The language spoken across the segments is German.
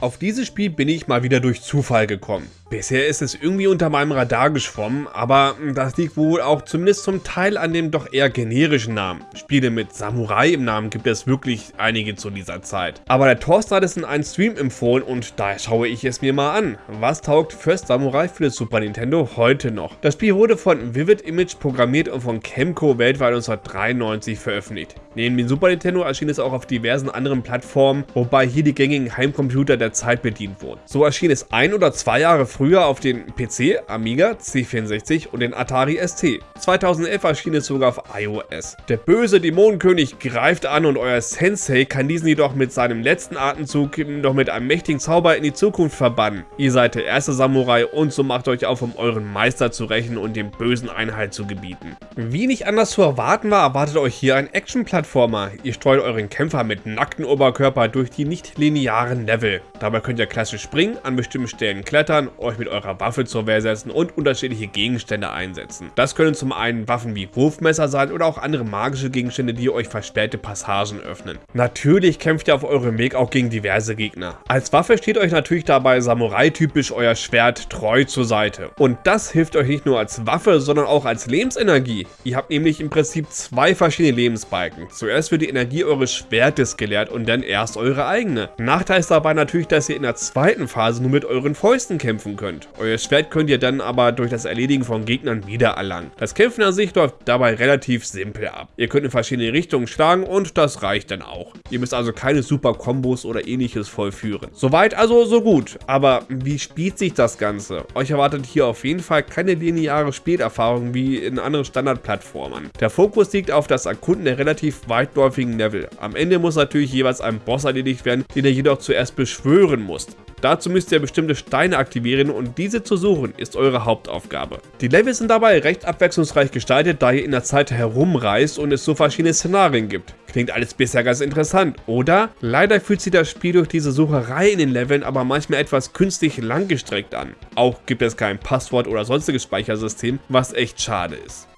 Auf dieses Spiel bin ich mal wieder durch Zufall gekommen. Bisher ist es irgendwie unter meinem Radar geschwommen, aber das liegt wohl auch zumindest zum Teil an dem doch eher generischen Namen. Spiele mit Samurai im Namen gibt es wirklich einige zu dieser Zeit. Aber der Thorsten hat es in einem Stream empfohlen und daher schaue ich es mir mal an. Was taugt First Samurai für das Super Nintendo heute noch? Das Spiel wurde von Vivid Image programmiert und von Chemco weltweit 1993 veröffentlicht. Neben dem Super Nintendo erschien es auch auf diversen anderen Plattformen, wobei hier die gängigen Heimcomputer der Zeit bedient wurden. So erschien es ein oder zwei Jahre früher auf den PC, Amiga, C64 und den Atari ST. 2011 erschien es sogar auf iOS. Der böse Dämonenkönig greift an und euer Sensei kann diesen jedoch mit seinem letzten Atemzug noch mit einem mächtigen Zauber in die Zukunft verbannen. Ihr seid der erste Samurai und so macht euch auf, um euren Meister zu rächen und dem bösen Einhalt zu gebieten. Wie nicht anders zu erwarten war, erwartet euch hier ein Action-Plattformer. Ihr streut euren Kämpfer mit nacktem Oberkörper durch die nicht linearen Level. Dabei könnt ihr klassisch springen, an bestimmten Stellen klettern, euch mit eurer Waffe zur Wehr setzen und unterschiedliche Gegenstände einsetzen. Das können zum einen Waffen wie Wurfmesser sein oder auch andere magische Gegenstände, die euch versperrte Passagen öffnen. Natürlich kämpft ihr auf eurem Weg auch gegen diverse Gegner. Als Waffe steht euch natürlich dabei Samurai-typisch euer Schwert treu zur Seite. Und das hilft euch nicht nur als Waffe, sondern auch als Lebensenergie. Ihr habt nämlich im Prinzip zwei verschiedene Lebensbalken. Zuerst wird die Energie eures Schwertes geleert und dann erst eure eigene. Nachteil ist dabei natürlich, dass ihr in der zweiten Phase nur mit euren Fäusten kämpfen könnt. Euer Schwert könnt ihr dann aber durch das Erledigen von Gegnern wiedererlangen. Das Kämpfen an sich läuft dabei relativ simpel ab. Ihr könnt in verschiedene Richtungen schlagen und das reicht dann auch. Ihr müsst also keine super Kombos oder ähnliches vollführen. Soweit also so gut, aber wie spielt sich das Ganze? Euch erwartet hier auf jeden Fall keine lineare Spielerfahrung wie in anderen Standardplattformen. Der Fokus liegt auf das Erkunden der relativ weitläufigen Level. Am Ende muss natürlich jeweils ein Boss erledigt werden, den ihr jedoch zuerst beschwören müsst. Dazu müsst ihr bestimmte Steine aktivieren und diese zu suchen ist eure Hauptaufgabe. Die Levels sind dabei recht abwechslungsreich gestaltet, da ihr in der Zeit herumreist und es so verschiedene Szenarien gibt. Klingt alles bisher ganz interessant, oder? Leider fühlt sich das Spiel durch diese Sucherei in den Leveln aber manchmal etwas künstlich langgestreckt an. Auch gibt es kein Passwort oder sonstiges Speichersystem, was echt schade ist.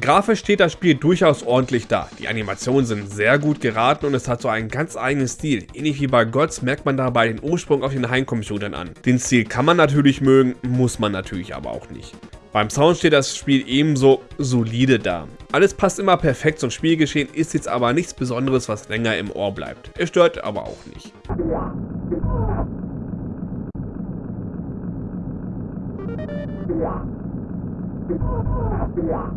Grafisch steht das Spiel durchaus ordentlich da. Die Animationen sind sehr gut geraten und es hat so einen ganz eigenen Stil. Ähnlich wie bei Gods merkt man dabei den Ursprung auf den Heimcomputern an. Den Stil kann man natürlich mögen, muss man natürlich aber auch nicht. Beim Sound steht das Spiel ebenso solide da. Alles passt immer perfekt zum Spielgeschehen, ist jetzt aber nichts Besonderes, was länger im Ohr bleibt. Es stört aber auch nicht. Ja.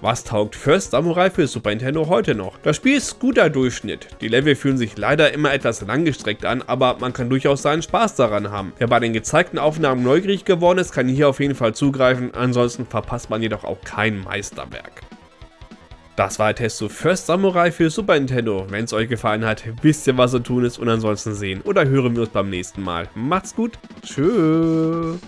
Was taugt First Samurai für Super Nintendo heute noch? Das Spiel ist guter Durchschnitt. Die Level fühlen sich leider immer etwas langgestreckt an, aber man kann durchaus seinen Spaß daran haben. Wer bei den gezeigten Aufnahmen neugierig geworden ist, kann hier auf jeden Fall zugreifen, ansonsten verpasst man jedoch auch kein Meisterwerk. Das war der Test zu First Samurai für Super Nintendo. Wenn es euch gefallen hat, wisst ihr was zu tun ist und ansonsten sehen oder hören wir uns beim nächsten Mal. Macht's gut, tschüss.